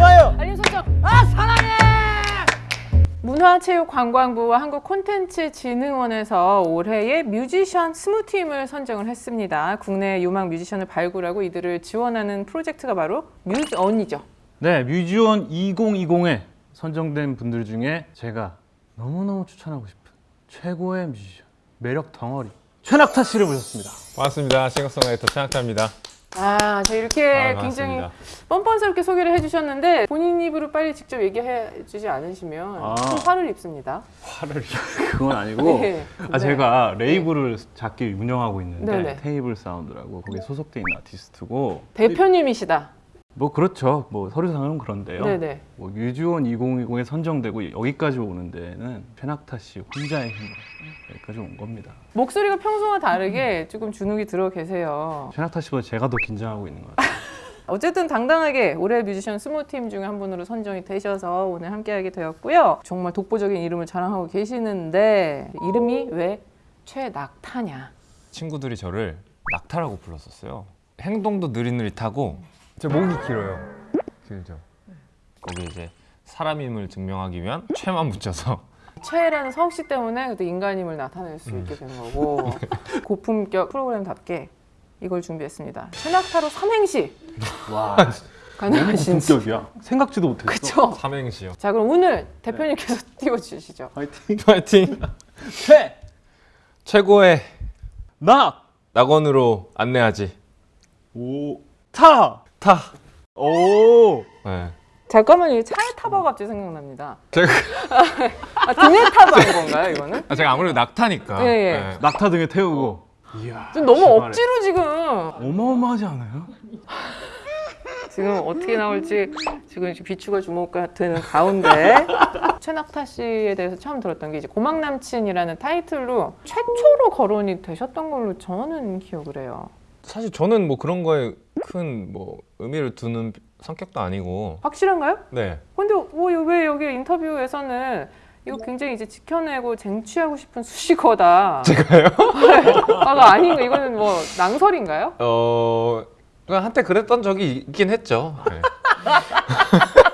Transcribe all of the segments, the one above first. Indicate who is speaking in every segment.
Speaker 1: 좋아요.
Speaker 2: 알림 설정. 아 사랑해. 문화체육관광부와 한국콘텐츠진흥원에서 올해의 뮤지션 스무팀을 선정을 했습니다. 국내 유망 뮤지션을 발굴하고 이들을 지원하는 프로젝트가 바로 뮤즈온이죠.
Speaker 1: 네, 뮤즈온 2020에 선정된 분들 중에 제가 너무너무 추천하고 싶은 최고의 뮤지션, 매력 덩어리 최낙타 씨를 모셨습니다.
Speaker 3: 반갑습니다. 싱어송라이터 최낙타입니다.
Speaker 2: 아, 저 이렇게
Speaker 3: 아,
Speaker 2: 굉장히. 뻔뻔스럽게 소개를 해주셨는데 본인 입으로 빨리 직접 얘기해주지 않으시면
Speaker 1: 아.
Speaker 2: 좀 화를 입습니다.
Speaker 1: 화를 그건 아니고
Speaker 2: 네.
Speaker 1: 아 제가 레이블을 작게 운영하고 있는데
Speaker 2: 네네.
Speaker 1: 테이블 사운드라고 거기에 소속돼 있는 아티스트고
Speaker 2: 대표님이시다.
Speaker 1: 뭐 그렇죠. 뭐 서류상은 그런데요.
Speaker 2: 네네.
Speaker 1: 뭐 뮤지원 2020에 선정되고 여기까지 오는 데는 최낙타 씨 혼자의 힘으로 여기까지 온 겁니다.
Speaker 2: 목소리가 평소와 다르게 조금 주눅이 들어 계세요.
Speaker 1: 최낙타 씨보다 제가 더 긴장하고 있는 것 같아요.
Speaker 2: 어쨌든 당당하게 올해 뮤지션 스무 팀 중에 한 분으로 선정이 되셔서 오늘 함께하게 되었고요. 정말 독보적인 이름을 자랑하고 계시는데 이름이 왜 최낙타냐?
Speaker 3: 친구들이 저를 낙타라고 불렀었어요. 행동도 느릿느릿하고 제 목이 길어요. 길죠. 거기 이제 사람임을 증명하기 위한 최만 붙여서
Speaker 2: 최라는 성씨 때문에 그때 인간임을 나타낼 수 있게 된 거고 고품격 프로그램답게 이걸 준비했습니다. 최낙타로 삼행시
Speaker 1: 와,
Speaker 2: 가능하신지.
Speaker 1: 본격이야. 생각지도 못했어.
Speaker 2: 그쵸?
Speaker 3: 삼행시요.
Speaker 2: 자 그럼 오늘 대표님께서 띄워주시죠.
Speaker 1: 화이팅.
Speaker 3: 파이팅.
Speaker 1: 최,
Speaker 3: 최고의
Speaker 1: 낙,
Speaker 3: 낙원으로 안내하지.
Speaker 1: 오, 타,
Speaker 3: 타.
Speaker 1: 오.
Speaker 3: 네.
Speaker 2: 잠깐만요. 이 차에 타봐 갑자기 생각납니다.
Speaker 3: 제가
Speaker 2: 아, 등에 타봐 한 건가요 이거는?
Speaker 3: 아, 제가 아무래도 낙타니까.
Speaker 2: 예, 예.
Speaker 3: 네.
Speaker 1: 낙타 등에 태우고. 이야.
Speaker 2: 좀 너무
Speaker 1: 기발해.
Speaker 2: 억지로 지금
Speaker 1: 어마어마하지 않아요?
Speaker 2: 지금 어떻게 나올지 지금 비추가 주목가 되는 가운데 최낙타 씨에 대해서 처음 들었던 게 이제 고막 남친이라는 타이틀로 최초로 거론이 되셨던 걸로 저는 기억을 해요.
Speaker 3: 사실 저는 뭐 그런 거에 큰 뭐 의미를 두는 성격도 아니고.
Speaker 2: 확실한가요?
Speaker 3: 네.
Speaker 2: 근데 뭐, 왜 여기 인터뷰에서는 이거 굉장히 이제 지켜내고 쟁취하고 싶은 수식어다.
Speaker 3: 제가요?
Speaker 2: 아가 아닌가? 이거는 뭐 낭설인가요?
Speaker 3: 어. 한때 그랬던 적이 있긴 했죠. 네.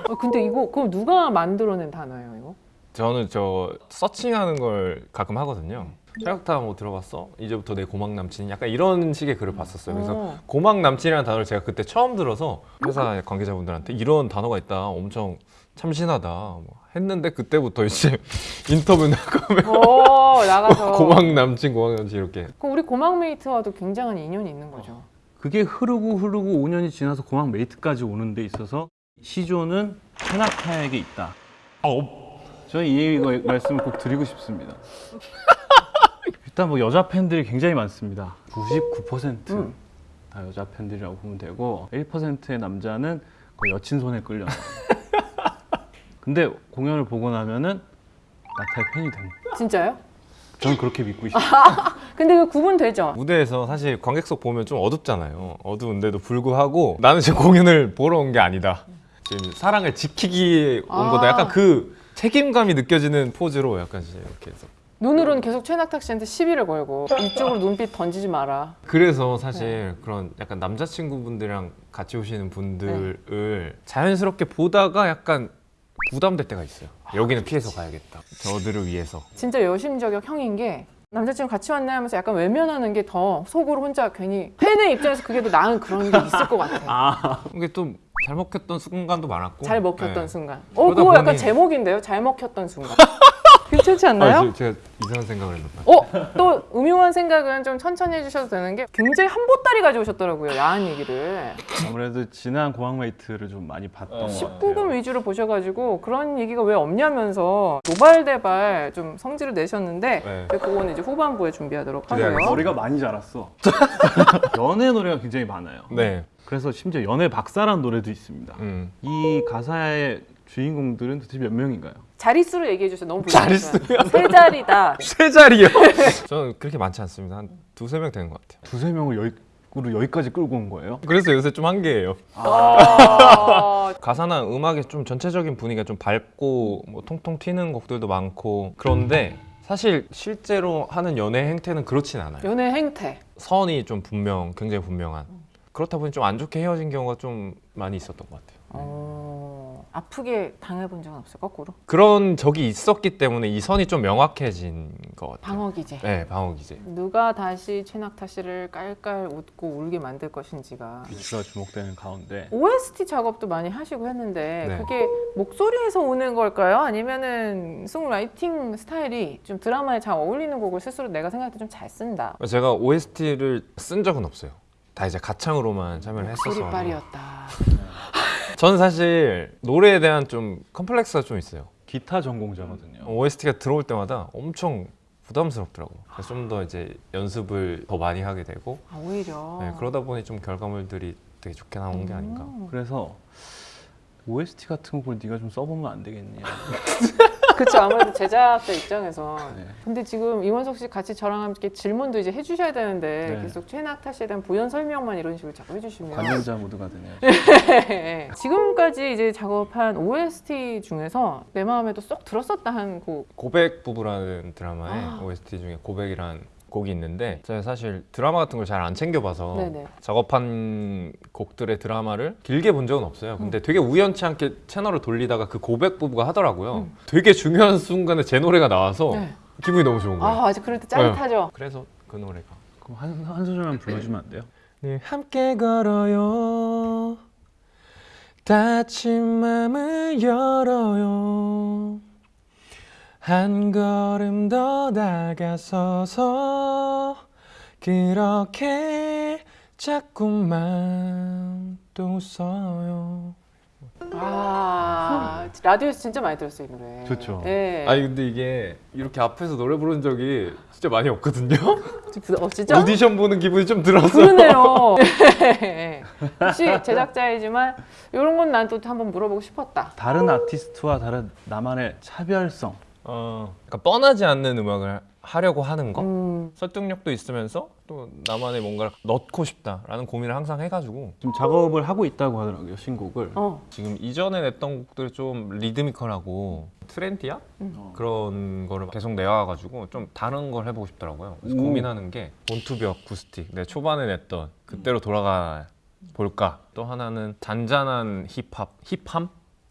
Speaker 2: 어, 근데 이거 그럼 누가 만들어낸 단어예요, 이거?
Speaker 3: 저는 저 서칭하는 걸 가끔 하거든요. 최악타 뭐 들어봤어? 이제부터 내 고막 남친 약간 이런 식의 글을 봤었어요. 그래서
Speaker 2: 어.
Speaker 3: 고막 남친이라는 단어를 제가 그때 처음 들어서 회사 관계자분들한테 이런 단어가 있다. 엄청 참신하다. 뭐 했는데 그때부터 이제 인터뷰 나가면
Speaker 2: 오, 나가서.
Speaker 3: 고막 남친, 고막 남친 이렇게.
Speaker 2: 그럼 우리 고막 메이트와도 굉장한 인연이 있는 거죠.
Speaker 1: 그게 흐르고 흐르고 5년이 지나서 고막 메이트까지 오는 데 있어서 시조는 최낙타에게 있다. 저는 이 말씀을 꼭 드리고 싶습니다. 일단 뭐 여자 팬들이 굉장히 많습니다. 99%다
Speaker 2: 음.
Speaker 1: 여자 팬들이라고 보면 되고 1%의 남자는 거의 여친 손에 끌려. 근데 공연을 보고 나면은 낙타의 팬이 됩니다.
Speaker 2: 진짜요?
Speaker 1: 저는 그렇게 믿고 있습니다.
Speaker 2: 근데 그 구분 되죠?
Speaker 3: 무대에서 사실 관객석 보면 좀 어둡잖아요. 어두운데도 불구하고 나는 제 공연을 보러 온 게 아니다. 지금 사랑을 지키기 온
Speaker 2: 아.
Speaker 3: 거다. 약간 그 책임감이 느껴지는 포즈로 약간 이렇게 해서.
Speaker 2: 눈으로는 계속 최낙탁 씨한테 시비를 걸고 이쪽으로 눈빛 던지지 마라.
Speaker 3: 그래서 사실 그런 약간 남자친구분들이랑 같이 오시는 분들을 자연스럽게 보다가 약간 부담될 때가 있어요. 여기는 피해서 가야겠다. 저들을 위해서.
Speaker 2: 진짜 여심저격 형인 게 남자친구 같이 왔나 하면서 약간 외면하는 게 더 속으로 혼자 괜히 팬의 입장에서 그게 더 나은 그런 게 있을 것 같아요.
Speaker 3: 이게 또 잘 먹혔던 순간도 많았고.
Speaker 2: 잘 먹혔던
Speaker 3: 네.
Speaker 2: 순간. 어, 그거 약간
Speaker 3: 보니-
Speaker 2: 제목인데요? 잘 먹혔던 순간. 괜찮지 않나요?
Speaker 3: 아, 제- 제가 이상한 생각을 했나.
Speaker 2: 어? 또 음흉한 생각은 좀 천천히 해주셔도 되는 게 굉장히 한 보따리 가져오셨더라고요. 야한 얘기를.
Speaker 1: 아무래도 지난 고막 메이트를 좀 많이 봤던 것 같아요.
Speaker 2: 19금 위주로 보셔가지고 그런 얘기가 왜 없냐면서 노발대발 좀 성질을 내셨는데
Speaker 3: 네.
Speaker 2: 그거는 이제 후반부에 준비하도록 하고요.
Speaker 1: 머리가 많이 자랐어. 연애 노래가 굉장히 많아요.
Speaker 3: 네.
Speaker 1: 그래서 심지어 연애 박사라는 노래도 있습니다.
Speaker 3: 음.
Speaker 1: 이 가사의 주인공들은 도대체 몇 명인가요?
Speaker 2: 자릿수로 얘기해 주세요. 너무
Speaker 3: 자릿수요?
Speaker 2: 불리하니까. 세 자리다.
Speaker 3: 세 자리요? 저는 그렇게 많지 않습니다. 한 두세 명 되는 것 같아요.
Speaker 1: 두세 명을 여기로 여기까지 끌고 온 거예요?
Speaker 3: 그래서 요새 좀 한계예요.
Speaker 2: 어,
Speaker 3: 가사나 음악의 좀 전체적인 분위기가 좀 밝고 뭐 통통 튀는 곡들도 많고 그런데 사실 실제로 하는 연애 행태는 그렇진 않아요.
Speaker 2: 연애 행태.
Speaker 3: 선이 좀 분명, 굉장히 분명한. 그렇다 보니 좀 안 좋게 헤어진 경우가 좀 많이 있었던 것 같아요.
Speaker 2: 어... 아프게 당해본 적은 없어요. 거꾸로
Speaker 3: 그런 적이 있었기 때문에 이 선이 좀 명확해진 것 같아요.
Speaker 2: 방어 기제.
Speaker 3: 네, 방어 기제.
Speaker 2: 누가 다시 최낙타 씨를 깔깔 웃고 울게 만들 것인지가
Speaker 1: 비추가 주목되는 가운데
Speaker 2: OST 작업도 많이 하시고 했는데
Speaker 3: 네.
Speaker 2: 그게 목소리에서 오는 걸까요? 아니면은 송라이팅 스타일이 좀 드라마에 잘 어울리는 곡을 스스로 내가 생각할 때 좀 잘 쓴다.
Speaker 3: 제가 OST를 쓴 적은 없어요. 다 이제 가창으로만 참여를 했어서.
Speaker 2: 소리빨이었다.
Speaker 3: 저는 사실 노래에 대한 좀 컴플렉스가 좀 있어요.
Speaker 1: 기타 전공자거든요.
Speaker 3: OST가 들어올 때마다 엄청 부담스럽더라고요. 그래서 좀 더 이제 연습을 더 많이 하게 되고
Speaker 2: 아, 오히려.
Speaker 3: 네, 그러다 보니 좀 결과물들이 되게 좋게 나온 게 아닌가.
Speaker 2: 음.
Speaker 1: 그래서 OST 같은 곡을 네가 좀 써보면 안 되겠냐.
Speaker 2: 그렇죠. 아무래도 제작자 입장에서.
Speaker 1: 네.
Speaker 2: 근데 지금 이원석 씨 같이 저랑 함께 질문도 이제 해주셔야 되는데
Speaker 1: 네.
Speaker 2: 계속 최낙타 씨에 대한 부연 설명만 이런 식으로 자꾸 해주시면
Speaker 1: 관련자 모두가 되네요.
Speaker 2: 네. 지금까지 이제 작업한 OST 중에서 내 마음에도 쏙 들었었다 한 곡.
Speaker 3: 고백 부부라는 드라마의
Speaker 2: 아.
Speaker 3: OST 중에 고백이란 곡이 있는데 제가 사실 드라마 같은 걸 잘 안 챙겨봐서
Speaker 2: 네네.
Speaker 3: 작업한 곡들의 드라마를 길게 본 적은 없어요. 근데 되게 우연치 않게 채널을 돌리다가 그 고백 부부가 하더라고요.
Speaker 2: 음.
Speaker 3: 되게 중요한 순간에 제 노래가 나와서
Speaker 2: 네.
Speaker 3: 기분이 너무 좋은 거예요.
Speaker 2: 아, 아직 그럴 때 짜릿하죠.
Speaker 3: 그래서 그 노래가
Speaker 1: 그럼 한, 한 소절만 불러주면 안 돼요?
Speaker 3: 늘 함께 걸어요 닫힌 맘을 열어요 한 걸음 더 다가서서 그렇게 자꾸만 또 웃어요
Speaker 2: 아, 라디오에서 진짜 많이 들었어요, 이 노래.
Speaker 1: 좋죠.
Speaker 2: 네.
Speaker 3: 아니 근데 이게 이렇게 앞에서 노래 부른 적이 진짜 많이 없거든요
Speaker 2: 어, 진짜?
Speaker 3: 오디션 보는 기분이 좀 들었어요
Speaker 2: 그러네요. 네. 혹시 제작자이지만 이런 건 난 또 한번 물어보고 싶었다.
Speaker 1: 다른 아티스트와 다른 나만의 차별성.
Speaker 3: 어, 그러니까 뻔하지 않는 음악을 하려고 하는 거
Speaker 2: 음,
Speaker 3: 설득력도 있으면서 또 나만의 뭔가를 넣고 싶다라는 고민을 항상 해가지고
Speaker 1: 지금 작업을 하고 있다고 하더라고요 신곡을.
Speaker 2: 어,
Speaker 3: 지금 이전에 냈던 곡들이 좀 리드미컬하고 trendy한
Speaker 2: 음.
Speaker 3: 그런 거를 계속 내와가지고 좀 다른 걸 해보고 싶더라고요. 그래서
Speaker 1: 오.
Speaker 3: 고민하는 게 born to be acoustic 내 초반에 냈던 그때로 돌아가 볼까. 또 하나는 잔잔한 힙합, hip함?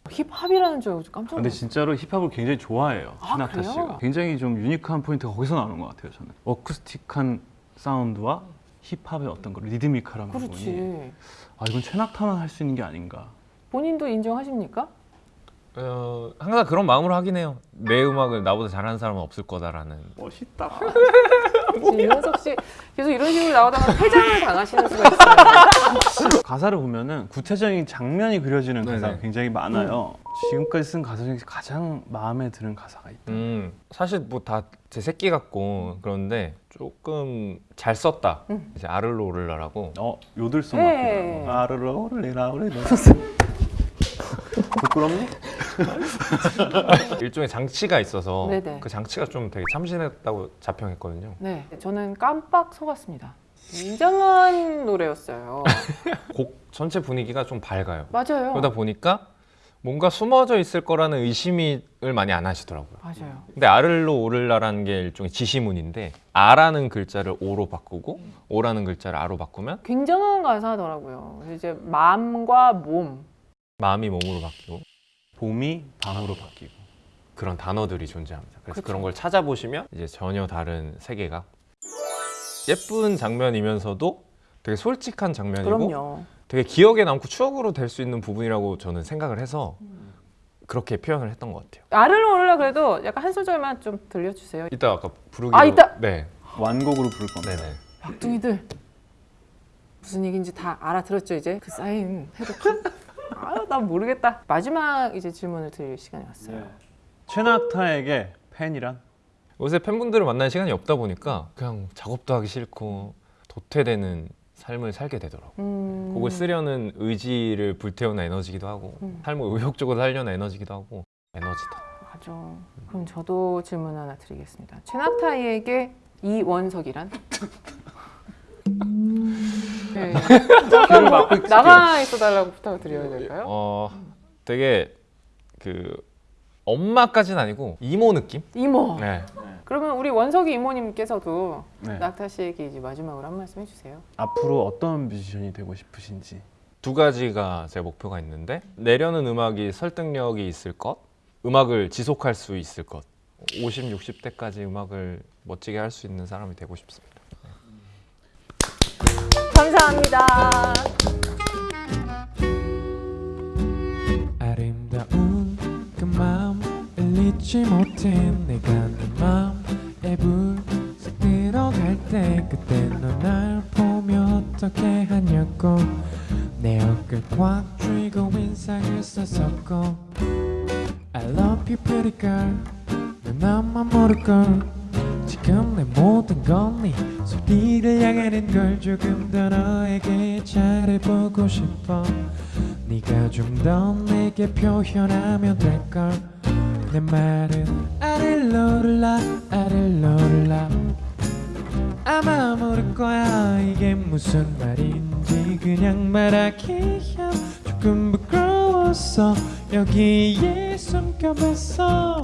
Speaker 2: 힙합이라는 줄 알고 깜짝
Speaker 1: 근데
Speaker 2: 놀랐어요.
Speaker 1: 진짜로 힙합을 굉장히 좋아해요.
Speaker 2: 아,
Speaker 1: 최낙타
Speaker 2: 그래요?
Speaker 1: 씨가. 굉장히 좀 unique한 포인트가 거기서 나오는 것 같아요. 저는 acoustic한 사운드와 힙합의 어떤 그 리드미컬한 부분이
Speaker 2: 그렇지.
Speaker 1: 아 이건 최낙타만 할 수 있는 게 아닌가.
Speaker 2: 본인도 인정하십니까?
Speaker 3: 어, 항상 그런 마음으로 하긴 해요. 내 음악을 나보다 잘하는 사람은 없을 거다라는.
Speaker 1: 멋있다.
Speaker 2: 지금 이원석 씨 계속 이런 식으로 나오다가 퇴장을 당하시는 수가 있어요.
Speaker 1: 가사를 보면은 구체적인 장면이 그려지는 가사가
Speaker 3: 네네.
Speaker 1: 굉장히 많아요. 지금까지 쓴 가사 중에서 가장 마음에 드는 가사가 있다.
Speaker 3: 음, 사실 뭐 다 제 새끼 같고 그런데 조금 잘 썼다.
Speaker 2: 음.
Speaker 3: 이제 아를로 오를라라고
Speaker 1: 어 요들송
Speaker 2: 네.
Speaker 1: 같기도 하고. 아르르 오르리라 오르리라. 부끄럽니?
Speaker 3: 일종의 장치가 있어서
Speaker 2: 네네.
Speaker 3: 그 장치가 좀 되게 참신했다고 자평했거든요.
Speaker 2: 네, 저는 깜빡 속았습니다. 굉장한 노래였어요.
Speaker 3: 곡 전체 분위기가 좀 밝아요.
Speaker 2: 맞아요.
Speaker 3: 그러다 보니까 뭔가 숨어져 있을 거라는 의심을 많이 안 하시더라고요.
Speaker 2: 맞아요.
Speaker 3: 근데 아를로 오를라라는 게 일종의 지시문인데 아라는 글자를 오로 바꾸고 오라는 글자를 아로 바꾸면
Speaker 2: 굉장한 가사더라고요. 이제 마음과 몸.
Speaker 3: 마음이 몸으로 바뀌고
Speaker 1: 봄이 밤으로 바뀌고.
Speaker 3: 그런 단어들이 존재합니다. 그래서
Speaker 2: 그쵸.
Speaker 3: 그런 걸 찾아보시면 이제 전혀 다른 세계가 예쁜 장면이면서도 되게 솔직한 장면이고
Speaker 2: 그럼요.
Speaker 3: 되게 기억에 남고 추억으로 될 수 있는 부분이라고 저는 생각을 해서 그렇게 표현을 했던 것 같아요.
Speaker 2: 알을 오르라 그래도 약간 한 소절만 좀 들려주세요.
Speaker 3: 이따 아까 부르기로
Speaker 2: 아, 이따!
Speaker 3: 네,
Speaker 1: 완곡으로 부를 겁니다.
Speaker 3: 네네.
Speaker 2: 박둥이들 무슨 얘기인지 다 알아들었죠 이제 그 사인 해독. 아 난 모르겠다. 마지막 이제 질문을 드릴 시간이 왔어요.
Speaker 1: 최낙타에게 팬이란?
Speaker 3: 요새 팬분들을 만날 시간이 없다 보니까 그냥 작업도 하기 싫고 도태되는 삶을 살게 되더라고요.
Speaker 2: 음,
Speaker 3: 곡을 쓰려는 의지를 불태우는 에너지기도 하고
Speaker 2: 음.
Speaker 3: 삶을 의욕적으로 살려는 에너지기도 하고 에너지다.
Speaker 2: 맞아. 그럼 저도 질문 하나 드리겠습니다. 최낙타이에게 이원석이란? 네.
Speaker 1: 귀를 막고 있을게요.
Speaker 2: 나가 있어달라고 부탁을 드려야 될까요?
Speaker 3: 어, 되게 그 엄마까지는 아니고 이모 느낌?
Speaker 2: 이모.
Speaker 3: 네.
Speaker 2: 그러면 우리 원석이 이모님께서도
Speaker 1: 네.
Speaker 2: 낙타 씨에게 이제 마지막으로 한 말씀 해주세요.
Speaker 1: 앞으로 어떤 뮤지션이 되고 싶으신지.
Speaker 3: 두 가지가 제 목표가 있는데 내려는 음악이 설득력이 있을 것, 음악을 지속할 수 있을 것. 50, 60대까지 음악을 멋지게 할 수 있는 사람이 되고 싶습니다.
Speaker 2: 감사합니다.
Speaker 4: 아름다운 그 마음을 잊지 못해 내가 내 마음에 불쑥 들어갈 때 그때 너날 보며 어떻게 하냐고 내 어깨 꽉 쥐고 인상을 썼었고 I love you pretty girl 넌 나만 모를걸 지금 내 모든 건네 소리를 향하는 걸 조금 더 너에게 잘해보고 싶어. 네가 좀 더 내게 표현하면 될걸. 내 말은 아릴로를라 아릴로를라. 아마 모를 거야. 이게 무슨 말인지 그냥 말하기야. 조금 부끄러웠어 여기에 숨겨봤어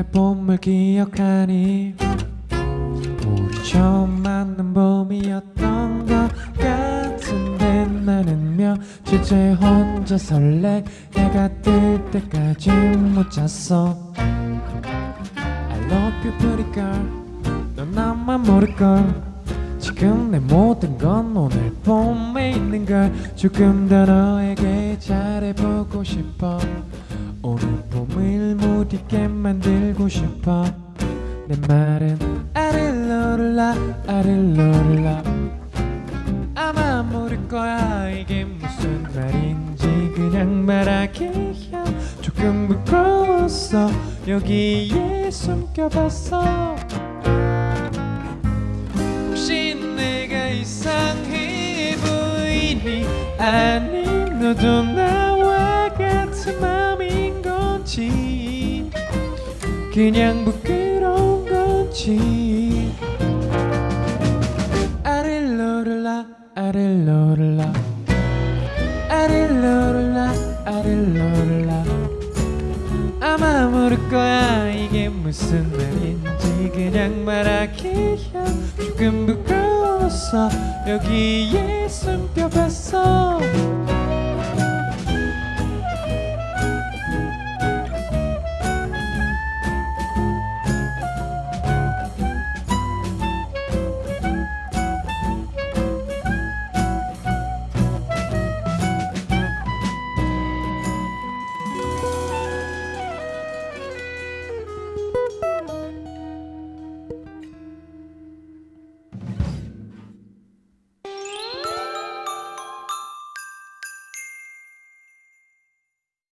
Speaker 4: 날 봄을 기억하니 우리 처음 만난 봄이었던 것 같은데 나는 며칠째 혼자 설레 해가 뜰 때까지 못 잤어. I love you pretty girl. 넌 나만 모를걸. 지금 내 모든 건 오늘 봄에 있는 걸 조금 더 너에게 잘해보고 싶어 오늘 봄을 못 잊게 만들고 싶어. 내 말은 아릴로를라 아릴로를라. 아마 모를 거야. 이게 무슨 말인지 그냥 말하기야 조금 부끄러웠어. 여기에 숨겨봤어. 혹시 내가 이상해 보이니? 아니 너도 나와 같은 맘인 건지 그냥 부끄러운 건지. 아릴로를라 아릴로를라. 아릴로를라 아릴로를라. 아마 모를 거야. 이게 무슨 말인지 그냥 말하기야. 조금 부끄러웠어 여기에 숨겨봤어